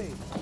faith.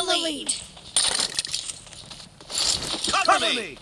In, the lead. Cover me!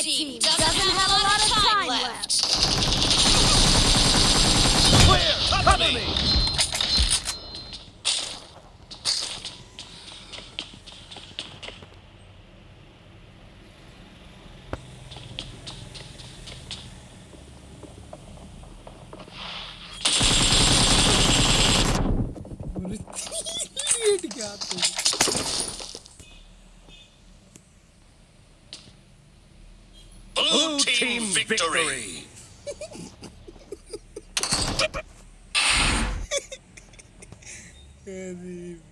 Red team doesn't, doesn't have a lot of time left. Clear! Cover me! What a Victory. Anime.